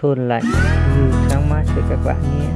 thôn lạnh như ừ, sáng mát cho các bạn nhé.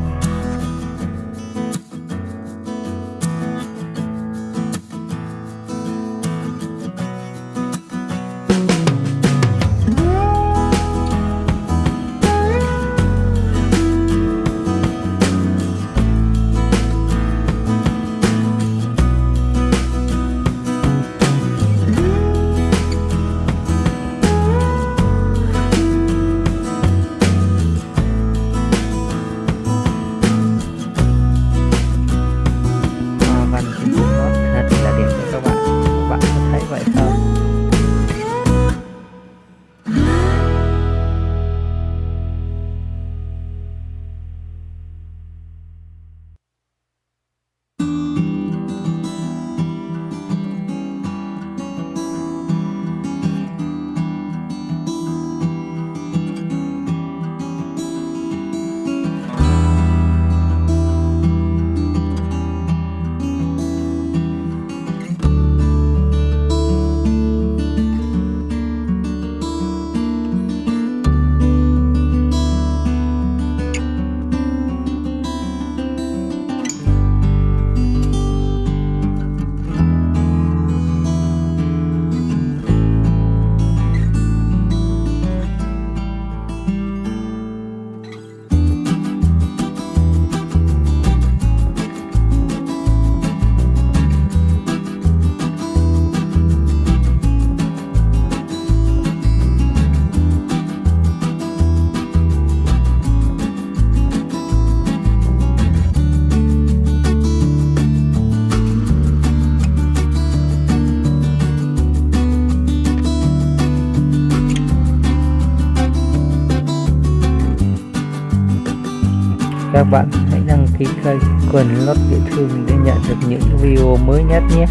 Các bạn hãy đăng ký kênh Quần Lót Địa Thương để nhận được những video mới nhất nhé.